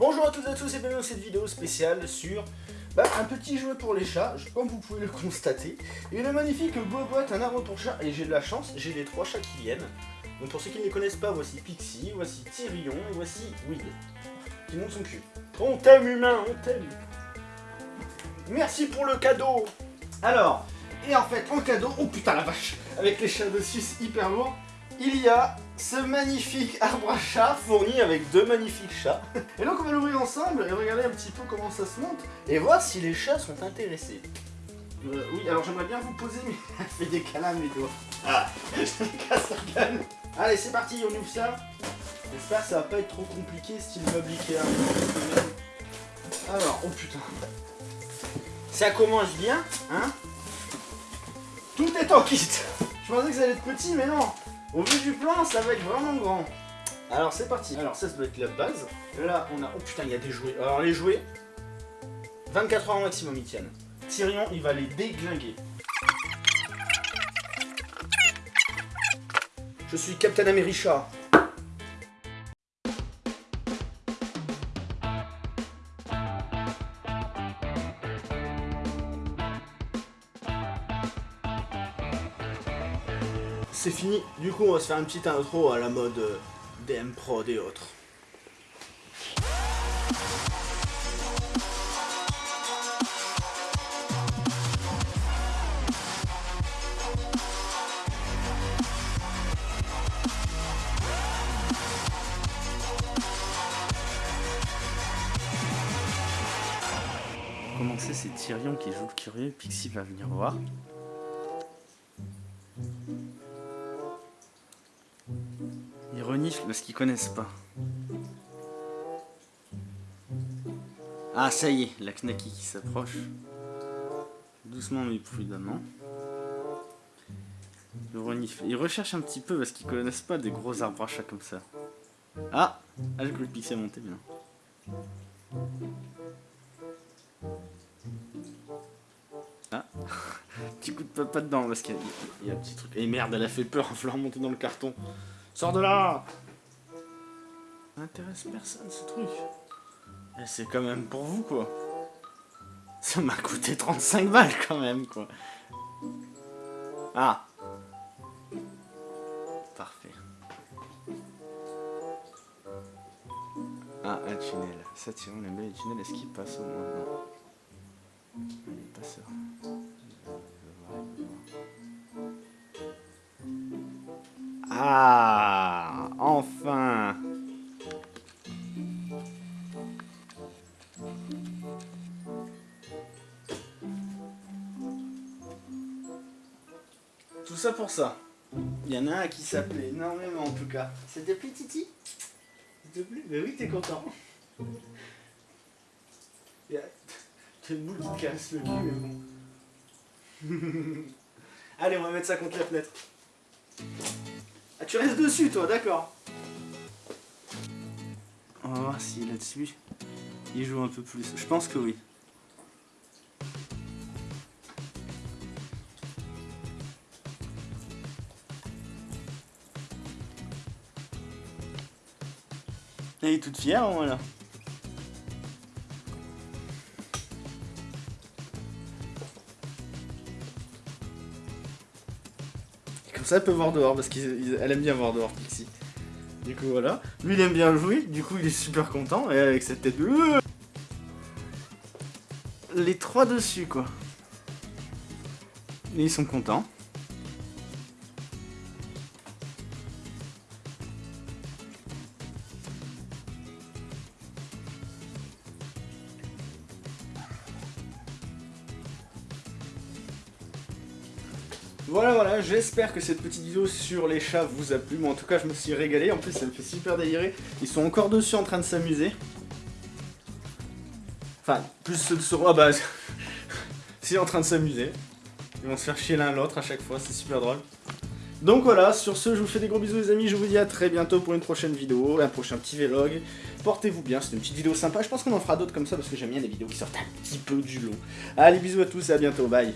Bonjour à toutes et à tous et bienvenue dans cette vidéo spéciale sur bah, un petit jouet pour les chats, comme vous pouvez le constater. Une magnifique boîte, un arbre pour chat, et j'ai de la chance, j'ai les trois chats qui viennent. Donc pour ceux qui ne les connaissent pas, voici Pixie, voici Tyrion, et voici Will, qui monte son cul. On t'aime humain, on t'aime Merci pour le cadeau Alors, et en fait, en cadeau, oh putain la vache, avec les chats dessus, c'est hyper lourd, il y a ce magnifique arbre à chat fourni avec deux magnifiques chats. Et donc on va l'ouvrir ensemble et regarder un petit peu comment ça se monte et voir si les chats sont intéressés. Euh, oui, alors j'aimerais bien vous poser, mais elle fait des câlins mes doigts. Ah, je casse la gueule. Allez, c'est parti, on ouvre ça. J'espère que ça va pas être trop compliqué, style meuble Ikea. Alors, oh putain. Ça commence bien, hein Tout est en kit. Je pensais que ça allait être petit, mais non. Au vu du plan, ça va être vraiment grand. Alors c'est parti. Alors ça, ça doit être la base. Là, on a... Oh putain, il y a des jouets. Alors les jouets, 24 heures au maximum ils tiennent. Tyrion, il va les déglinguer. Je suis Captain America. C'est fini. Du coup, on va se faire une petite intro à la mode euh, DM Prod et autres. commencer, c'est Tyrion qui joue le curieux, Pixie va venir voir? Parce qu'ils connaissent pas. Ah, ça y est, la Knaki qui s'approche. Doucement mais prudemment. Ils reniflent. Ils recherchent un petit peu parce qu'ils connaissent pas des gros arbres à chat comme ça. Ah Ah, j'ai cru le pixel monter bien. Ah Petit coup de pas dedans parce qu'il y, a un petit truc. Et merde, elle a fait peur en voulant monter dans le carton. Sors de là Ça intéresse personne ce truc. Et c'est quand même pour vous quoi. Ça m'a coûté 35 balles quand même quoi. Ah Parfait. Ah, un tunnel. Ça, tiens, on aime bien les tunnels. Est-ce qu'il passe au moins? Non. Il passe. Ah ça pour ça. Il y en a un qui s'appelait énormément en tout cas. C'était plus Titi C'était plus Mais oui, t'es content. T'as une boule qui te casse le cul, mais bon. Allez, on va mettre ça contre la fenêtre. Ah, tu restes dessus, toi, d'accord. On va voir si là-dessus, il joue un peu plus. Je pense que oui. Elle est toute fière, voilà. ça, elle peut voir dehors, parce qu'elle aime bien voir dehors, Pixie. Du coup, voilà. Lui, il aime bien jouer, du coup, il est super content, et avec cette tête de... Les trois dessus, quoi. Et ils sont contents. Voilà, voilà, j'espère que cette petite vidéo sur les chats vous a plu. Moi, en tout cas, je me suis régalé. En plus, ça me fait super délirer. Ils sont encore dessus en train de s'amuser. Enfin, plus ceux de ce roi, bah... c'est en train de s'amuser. Ils vont se faire chier l'un l'autre à chaque fois, c'est super drôle. Donc voilà, sur ce, je vous fais des gros bisous les amis, je vous dis à très bientôt pour une prochaine vidéo, un prochain petit vlog. Portez-vous bien, c'est une petite vidéo sympa, je pense qu'on en fera d'autres comme ça parce que j'aime bien les vidéos qui sortent un petit peu du lot. Allez, bisous à tous et à bientôt, bye